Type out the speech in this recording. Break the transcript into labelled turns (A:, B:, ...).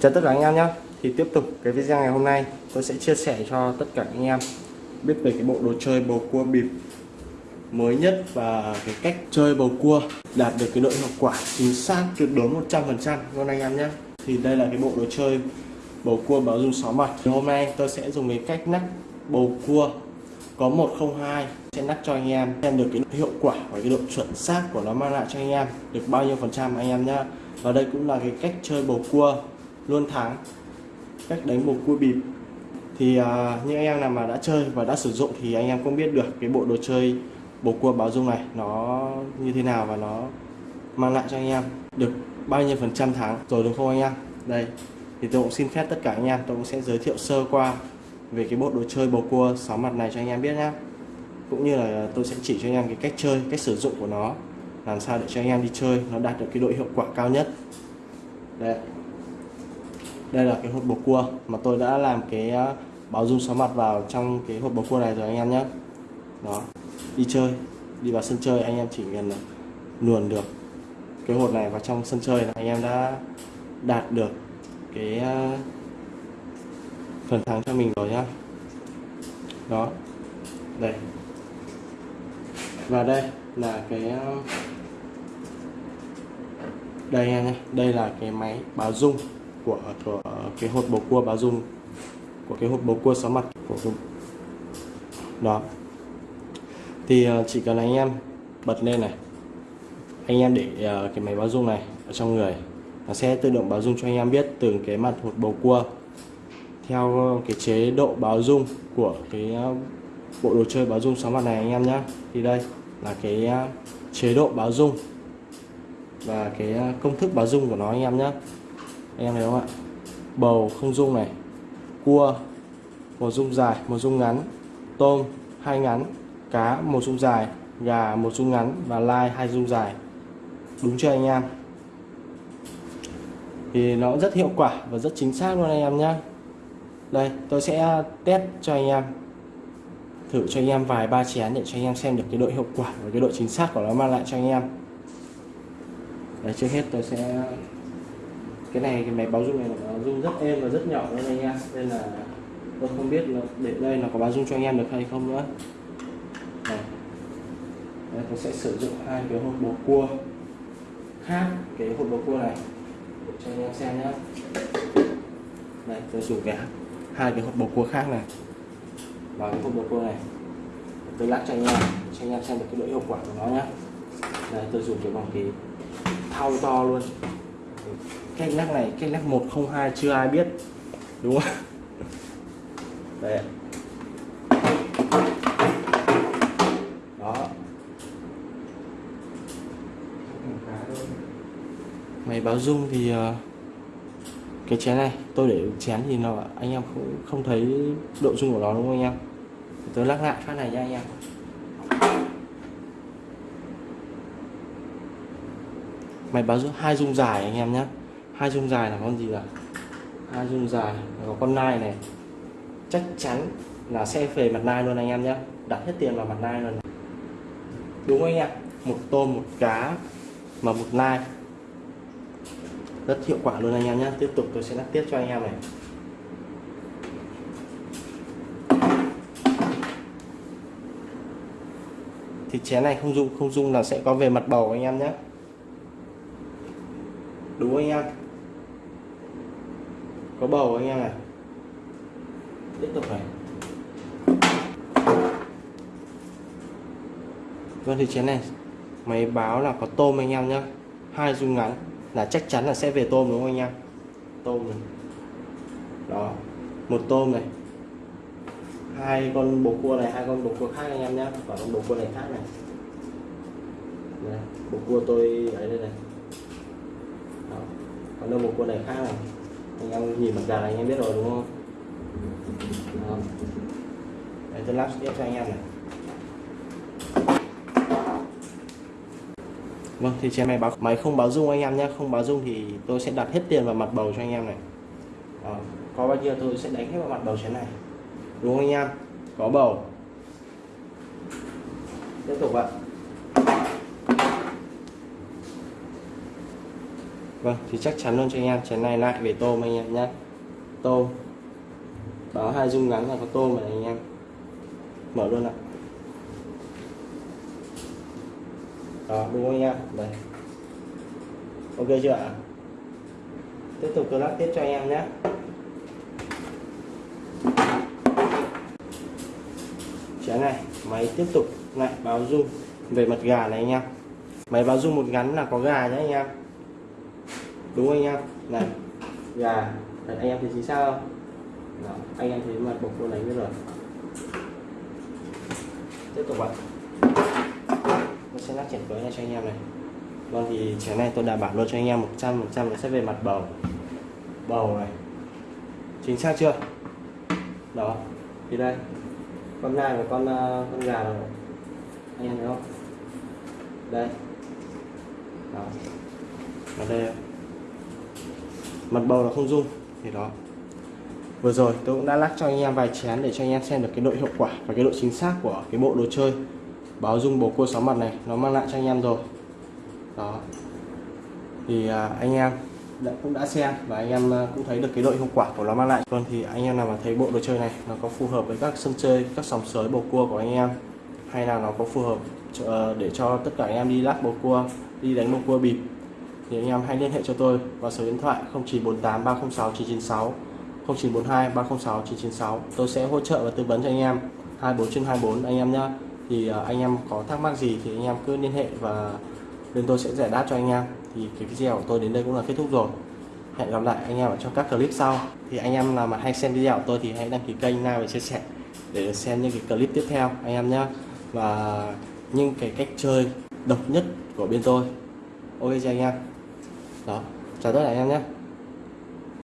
A: Chào tất cả anh em nhé. Thì tiếp tục cái video ngày hôm nay, tôi sẽ chia sẻ cho tất cả anh em biết về cái bộ đồ chơi bầu cua bịp mới nhất và cái cách chơi bầu cua, đạt được cái độ hiệu quả chính xác, tuyệt đối 100% luôn anh em nhé. Thì đây là cái bộ đồ chơi bầu cua báo dung sáu mặt. Thì hôm nay tôi sẽ dùng cái cách nắp bầu cua có 102 sẽ nắp cho anh em xem được cái hiệu quả và cái độ chuẩn xác của nó mang lại cho anh em được bao nhiêu phần trăm anh em nhé. Và đây cũng là cái cách chơi bầu cua luôn thắng cách đánh một cua bịp. Thì uh, những anh em nào mà đã chơi và đã sử dụng thì anh em cũng biết được cái bộ đồ chơi bầu cua báo dung này nó như thế nào và nó mang lại cho anh em được bao nhiêu phần trăm thắng rồi đúng không anh em? Đây thì tôi cũng xin phép tất cả anh em tôi cũng sẽ giới thiệu sơ qua về cái bộ đồ chơi bầu cua sáu mặt này cho anh em biết nhé cũng như là tôi sẽ chỉ cho anh em cái cách chơi cách sử dụng của nó làm sao để cho anh em đi chơi nó đạt được cái độ hiệu quả cao nhất. Đây đây là cái hộp bầu cua mà tôi đã làm cái ờ, báo dung sáu mặt vào trong cái hộp bầu cua này rồi anh em nhé. Đó, đi chơi, đi vào sân chơi anh em chỉ cần luồn được cái hộp này vào trong sân chơi là anh em đã đạt được cái ờ, phần thắng cho mình rồi nhá. Đó, đây. Và đây là cái ờ, đây anh em nhé, đây là cái máy báo dung của, của cái hộp bầu cua báo dung của cái hộp bầu cua sáu mặt của cái... đó. Thì ờ, chỉ cần anh em bật lên này anh em để ờ, cái máy báo dung này ở trong người nó sẽ tự động báo dung cho anh em biết từng cái mặt hột bầu cua. Theo cái chế độ báo dung của cái ờ, bộ đồ chơi báo dung sáu mặt này anh em nhé thì đây là cái chế độ báo dung và cái công thức báo dung của nó anh em nhé anh em thấy không ạ? Bầu không dung này cua một dung dài một dung ngắn tôm hai ngắn cá một dung dài gà một dung ngắn và lai hai dung dài. Đúng chưa anh em? Thì nó rất hiệu quả và rất chính xác luôn anh em nhé đây tôi sẽ test cho anh em. Thử cho anh em vài ba chén để cho anh em xem được cái độ hiệu quả và cái độ chính xác của nó mang lại cho anh em. Đấy, trước hết tôi sẽ cái này cái máy báo rung này nó rung rất êm và rất nhỏ luôn anh em. Nên là tôi không biết là để đây nó có báo rung cho anh em được hay không nữa. Này. Đây, tôi sẽ sử dụng hai cái hộp bầu cua khác cái hộp bầu cua này cho anh em xem nhé đây tôi dùng cái hai cái hộp bầu cua khác này. Vào cái hộp bầu cua này. Tôi lắc cho anh em cho anh em xem được cái độ hiệu quả của nó nhé đây tôi dùng cái vòng kỳ thau to luôn cái lắc này, cái lắc 102 chưa ai biết, đúng không? Đấy đó. Máy báo dung thì ờ, cái chén này, tôi để chén thì nó, anh em cũng không thấy độ dung của nó, đúng không anh em? Tôi lắc lại phát này nha anh em. Máy báo dung hai dung dài anh em nhé hai dung dài là con gì là hai dung dài có con nai này. Chắc chắn là sẽ về mặt nai luôn anh em nhé. Đặt hết tiền vào mặt nai luôn. Đúng anh em một tôm, một cá mà một nai. Rất hiệu quả luôn anh em nhé. Tiếp tục tôi sẽ lắc tiếp cho anh em này. Thì chén này không dung không dung là sẽ có về mặt bầu anh em nhé. Đúng anh em? Có bầu anh em này tiếp tục này. Vâng thì chén này máy báo là có tôm anh em nhá. Hai dung ngắn là chắc chắn là sẽ về tôm đúng không anh em? Tôm này. Đó một tôm này. Hai con bồ cua này hai con bồ cua khác anh em nhé và con bồ cua này khác này. Đây, bồ cua tôi ấy đây này. Đó. còn đâu bồ cua này khác này anh em nhìn mặt gà này anh em biết rồi đúng không. Đấy, tôi lắp tiếp cho anh em này. Vâng thì trên máy báo máy không báo dung anh em nhé. Không báo dung thì tôi sẽ đặt hết tiền vào mặt bầu cho anh em này. Đó. có bao nhiêu tôi sẽ đánh hết vào mặt bầu chén này. Đúng không anh em? Có bầu. Tiếp tục ạ vâng thì chắc chắn luôn cho anh em. Chén này lại về tôm anh em nhé. Tôm. Báo hai dung ngắn là có tôm rồi anh em. Mở luôn ạ. Đó, đúng không anh em? Đây. Ok chưa ạ? Tiếp tục tôi lắc tiếp cho anh em nhé. Chén này, máy tiếp tục lại báo dung về mặt gà này anh em. Máy báo dung một ngắn là có gà nhé anh em đúng không anh em? Này gà Đấy, anh em thấy chính xác không? Đó, anh em thấy mặt bột cô này như rồi. Tiếp tục ạ. Tôi sẽ lắc chén cưới này cho anh em này. Vâng thì chén này tôi đảm bảo luôn cho anh em 100 trăm nó sẽ về mặt bầu. Bầu này. Chính xác chưa? Đó thì đây. Con nai và con uh, con gà này. anh em thấy không? Đây. Đó. Ở đây mặt bầu nó không rung thì đó. Vừa rồi tôi cũng đã lắc cho anh em vài chén để cho anh em xem được cái độ hiệu quả và cái độ chính xác của cái bộ đồ chơi. Báo dung bầu cua sáu mặt này nó mang lại cho anh em rồi. Đó. Thì à, anh em đã, cũng đã xem và anh em à, cũng thấy được cái độ hiệu quả của nó mang lại. Còn thì anh em nào mà thấy bộ đồ chơi này nó có phù hợp với các sân chơi các sòng sới bầu cua của anh em hay là nó có phù hợp cho, ờ, để cho tất cả anh em đi lắc bầu cua đi đánh bầu cua bịp thì anh em hãy liên hệ cho tôi vào số điện thoại 0948 306 996 0942 306 996 tôi sẽ hỗ trợ và tư vấn cho anh em 24 trên 24 anh em nhé thì à, anh em có thắc mắc gì thì anh em cứ liên hệ và bên tôi sẽ giải đáp cho anh em. Thì cái video của tôi đến đây cũng là kết thúc rồi. Hẹn gặp lại anh em ở trong các clip sau. Thì anh em nào mà hay xem video của tôi thì hãy đăng ký kênh like và chia sẻ để xem những cái clip tiếp theo, anh em nhé và những cái cách chơi độc nhất của bên tôi. Ok cho anh em? Đó. Chào tất cả anh em nhé.